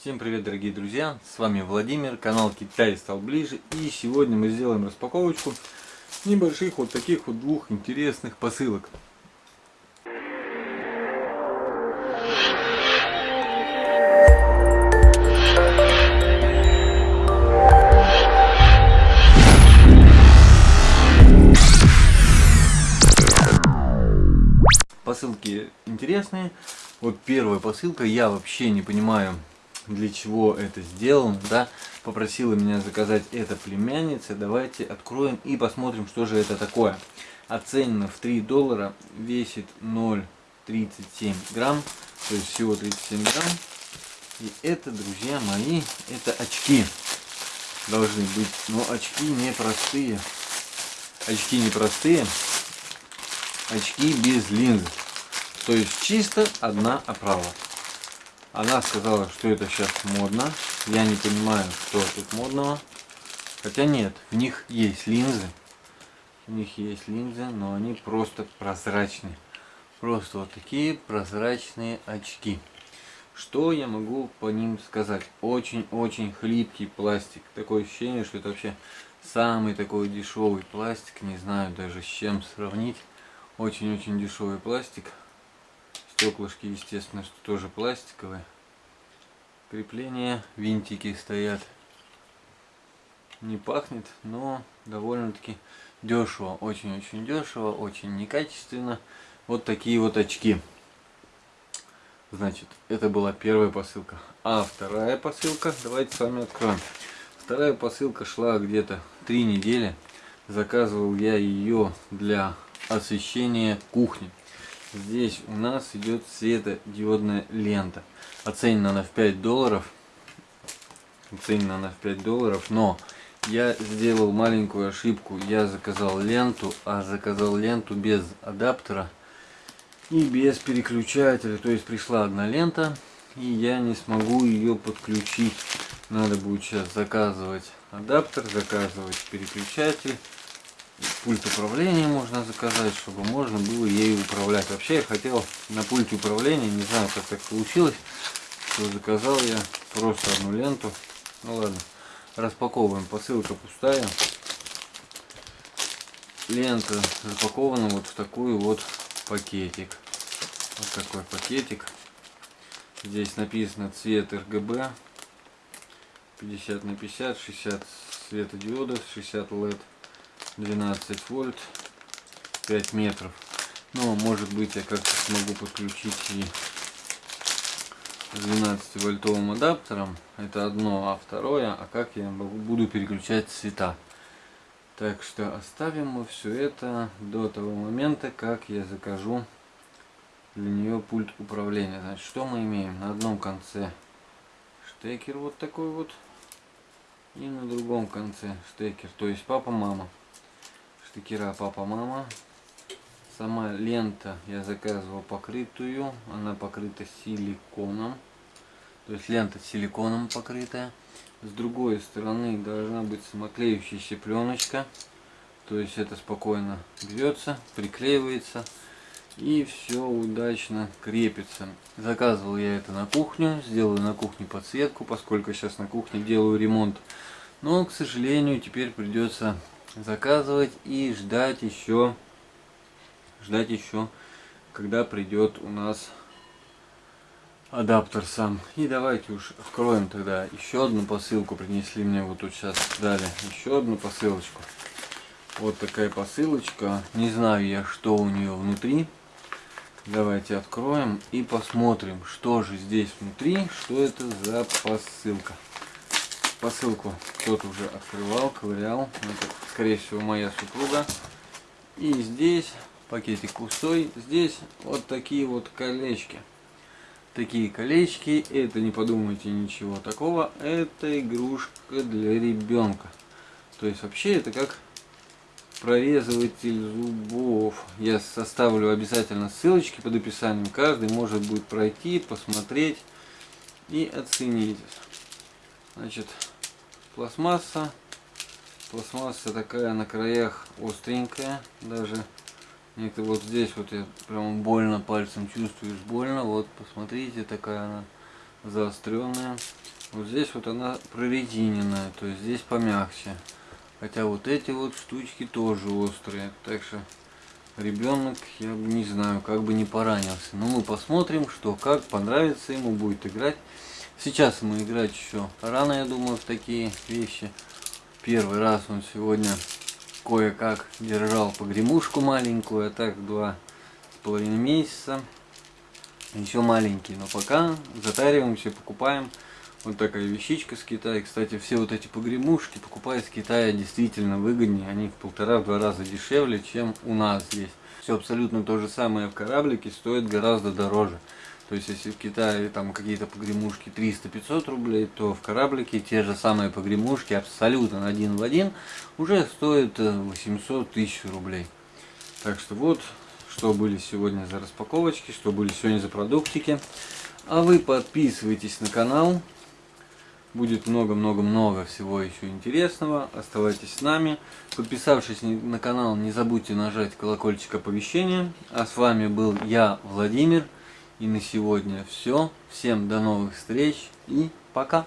Всем привет, дорогие друзья! С вами Владимир, канал Китай стал ближе. И сегодня мы сделаем распаковочку небольших вот таких вот двух интересных посылок. Посылки интересные. Вот первая посылка, я вообще не понимаю, для чего это сделано, да, попросила меня заказать это племянница, давайте откроем и посмотрим, что же это такое. Оценено в 3 доллара, весит 0,37 грамм, то есть всего 37 грамм. И это, друзья мои, это очки должны быть, но очки не простые. Очки не простые, очки без линз. То есть чисто одна оправа. Она сказала, что это сейчас модно. Я не понимаю, что тут модного. Хотя нет, в них есть линзы. У них есть линзы, но они просто прозрачные. Просто вот такие прозрачные очки. Что я могу по ним сказать? Очень-очень хлипкий пластик. Такое ощущение, что это вообще самый такой дешевый пластик. Не знаю даже с чем сравнить. Очень-очень дешевый пластик. Стеклышки, естественно, что тоже пластиковые. Крепления, винтики стоят. Не пахнет, но довольно-таки дешево. Очень-очень дешево, очень некачественно. Вот такие вот очки. Значит, это была первая посылка. А вторая посылка, давайте с вами откроем. Вторая посылка шла где-то три недели. Заказывал я ее для освещения кухни. Здесь у нас идет светодиодная лента. Оценена она в 5 долларов. Оценена она в 5 долларов, но я сделал маленькую ошибку. Я заказал ленту, а заказал ленту без адаптера и без переключателя. То есть пришла одна лента, и я не смогу ее подключить. Надо будет сейчас заказывать адаптер, заказывать переключатель пульт управления можно заказать, чтобы можно было ею управлять. Вообще я хотел на пульте управления, не знаю как так получилось, что заказал я просто одну ленту. Ну ладно, распаковываем, посылка пустая. Лента запакована вот в такой вот пакетик. Вот такой пакетик. Здесь написано цвет RGB 50 на 50, 60 светодиодов, 60 LED. 12 вольт 5 метров. Но может быть я как-то смогу подключить и 12 вольтовым адаптером. Это одно а второе а как я буду переключать цвета. Так что оставим мы все это до того момента как я закажу для нее пульт управления. Значит что мы имеем? На одном конце штекер вот такой вот и на другом конце штекер. То есть папа мама штекера папа-мама. Сама лента я заказывал покрытую. Она покрыта силиконом. То есть лента силиконом покрытая. С другой стороны должна быть самоклеющаяся пленочка. То есть это спокойно берется, приклеивается и все удачно крепится. Заказывал я это на кухню, сделаю на кухне подсветку, поскольку сейчас на кухне делаю ремонт. Но, к сожалению, теперь придется заказывать и ждать еще ждать еще когда придет у нас адаптер сам. И давайте уж откроем тогда еще одну посылку. Принесли мне вот тут сейчас дали еще одну посылочку. Вот такая посылочка. Не знаю я что у нее внутри. Давайте откроем и посмотрим что же здесь внутри что это за посылка посылку кто-то уже открывал, ковырял. Это, скорее всего, моя супруга. И здесь пакетик пустой. Здесь вот такие вот колечки. Такие колечки. Это не подумайте ничего такого. Это игрушка для ребенка. То есть вообще это как прорезыватель зубов. Я составлю обязательно ссылочки под описанием. Каждый может будет пройти, посмотреть и оценить. Значит, пластмасса. Пластмасса такая на краях остренькая. Даже некто вот здесь вот я прям больно пальцем чувствуешь больно. Вот посмотрите, такая она заостренная. Вот здесь вот она прорезиненная, то есть здесь помягче. Хотя вот эти вот штучки тоже острые. Так что ребенок, я не знаю, как бы не поранился. Но мы посмотрим, что как понравится ему будет играть. Сейчас ему играть еще рано, я думаю, в такие вещи. Первый раз он сегодня кое-как держал погремушку маленькую, а так два с половиной месяца. Еще маленький, но пока затариваемся, покупаем. Вот такая вещичка с Китая. Кстати, все вот эти погремушки покупают с Китая действительно выгоднее. Они в полтора-два раза дешевле, чем у нас здесь. Все абсолютно то же самое в кораблике стоит гораздо дороже. То есть, если в Китае там какие-то погремушки 300-500 рублей, то в кораблике те же самые погремушки абсолютно один в один уже стоят 800 э, тысяч рублей. Так что вот, что были сегодня за распаковочки, что были сегодня за продуктики. А вы подписывайтесь на канал. Будет много-много-много всего еще интересного. Оставайтесь с нами. Подписавшись на канал, не забудьте нажать колокольчик оповещения. А с вами был я, Владимир. И на сегодня все. Всем до новых встреч и пока.